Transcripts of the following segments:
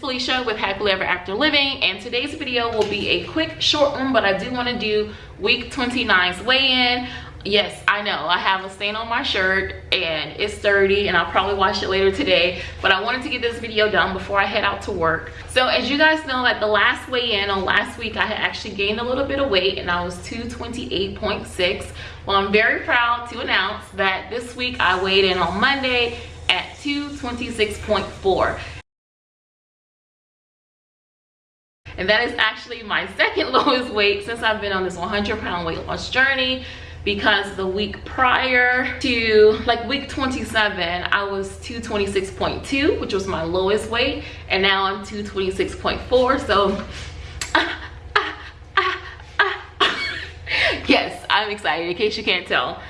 Felicia with Happily Ever After Living and today's video will be a quick short one but I do want to do week 29's weigh-in. Yes i know i have a stain on my shirt and it's dirty and i'll probably wash it later today but i wanted to get this video done before i head out to work. So as you guys know at the last weigh-in on last week i had actually gained a little bit of weight and i was 228.6 well i'm very proud to announce that this week i weighed in on monday at 226.4 and that is actually my second lowest weight since I've been on this 100 pound weight loss journey because the week prior to like week 27 I was 226.2 which was my lowest weight and now I'm 226.4 so yes I'm excited in case you can't tell.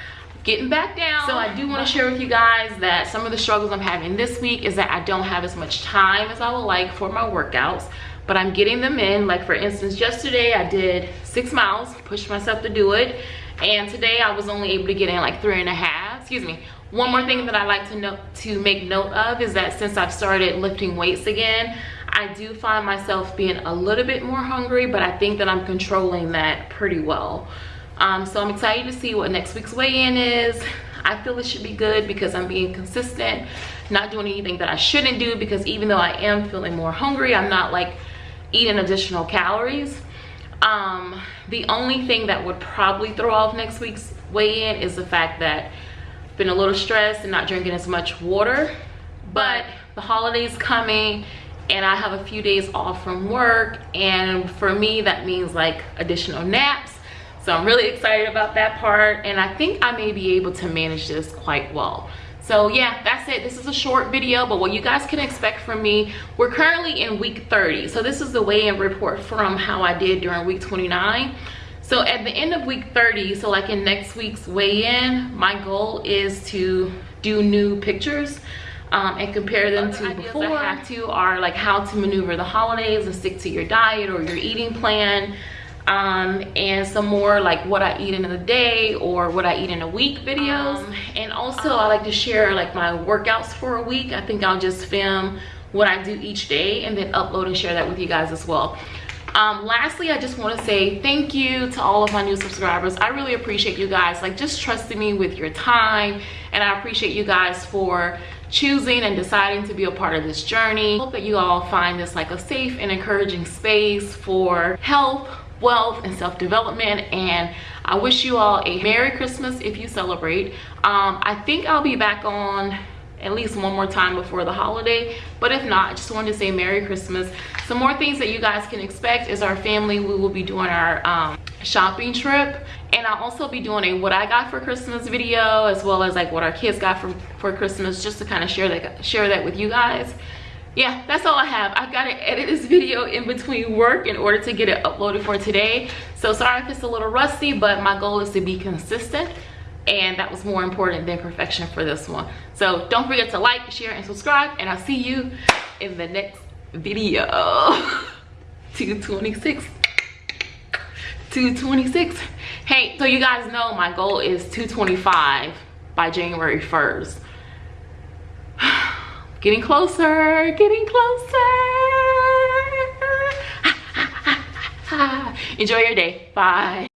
Getting back down. So i do want to share with you guys that some of the struggles i'm having this week is that i don't have as much time as i would like for my workouts but i'm getting them in. Like for instance yesterday i did six miles pushed myself to do it and today i was only able to get in like three and a half. Excuse me. One more thing that i like to note to make note of is that since i've started lifting weights again i do find myself being a little bit more hungry but i think that i'm controlling that pretty well. Um, so i'm excited to see what next week's weigh-in is. I feel it should be good because i'm being consistent not doing anything that i shouldn't do because even though i am feeling more hungry i'm not like eating additional calories um, the only thing that would probably throw off next week's weigh-in is the fact that I've been a little stressed and not drinking as much water. But the holidays coming and I have a few days off from work and for me that means like additional naps. So I'm really excited about that part and I think I may be able to manage this quite well so yeah that's it. This is a short video but what you guys can expect from me we're currently in week 30 so this is the weigh-in report from how i did during week 29 so at the end of week 30 so like in next week's weigh-in my goal is to do new pictures um, and compare them to before. I have to are like how to maneuver the holidays and stick to your diet or your eating plan um, and some more like what I eat in a day or what I eat in a week videos. Um, and also I like to share like my workouts for a week. I think I'll just film what I do each day and then upload and share that with you guys as well. Um, lastly, I just want to say thank you to all of my new subscribers. I really appreciate you guys like just trusting me with your time and I appreciate you guys for choosing and deciding to be a part of this journey. Hope that you all find this like a safe and encouraging space for health, wealth and self-development and i wish you all a merry christmas if you celebrate. Um, i think i'll be back on at least one more time before the holiday but if not i just wanted to say merry christmas. Some more things that you guys can expect is our family. We will be doing our um, shopping trip and i'll also be doing a what i got for christmas video as well as like what our kids got for for christmas just to kind of share that share that with you guys yeah that's all i have. I've got to edit this video in between work in order to get it uploaded for today. So sorry if it's a little rusty but my goal is to be consistent and that was more important than perfection for this one. So don't forget to like share and subscribe and i'll see you in the next video. 226 226 hey so you guys know my goal is 225 by january 1st Getting closer, getting closer. Enjoy your day. Bye.